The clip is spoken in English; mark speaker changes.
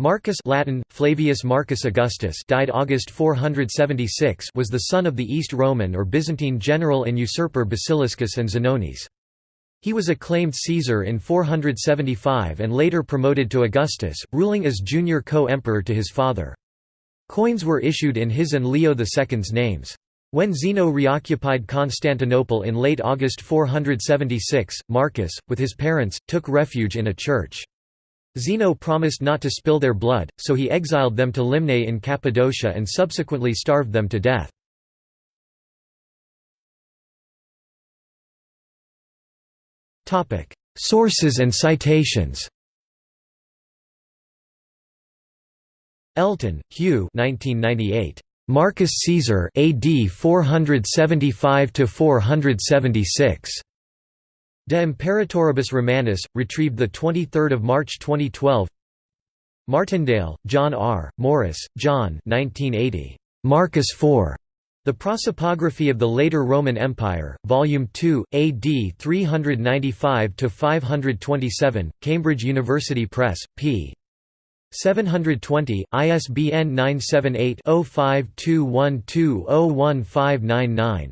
Speaker 1: Marcus Latin, Flavius Marcus Augustus died August 476 was the son of the East Roman or Byzantine general and usurper Basiliscus and Zenonis. He was acclaimed Caesar in 475 and later promoted to Augustus, ruling as junior co-emperor to his father. Coins were issued in his and Leo II's names. When Zeno reoccupied Constantinople in late August 476, Marcus, with his parents, took refuge in a church. Zeno promised not to spill their blood, so he exiled them to Limnae in Cappadocia and subsequently starved them to death. Sources and citations Elton, Hugh 1998. Marcus Caesar AD 475 to 476. De Imperatoribus Romanis, retrieved 23 March 2012 Martindale, John R., Morris, John 1980. Marcus IV. The Prosopography of the Later Roman Empire, Volume 2, AD 395–527, Cambridge University Press, p. 720, ISBN 978 0521201599.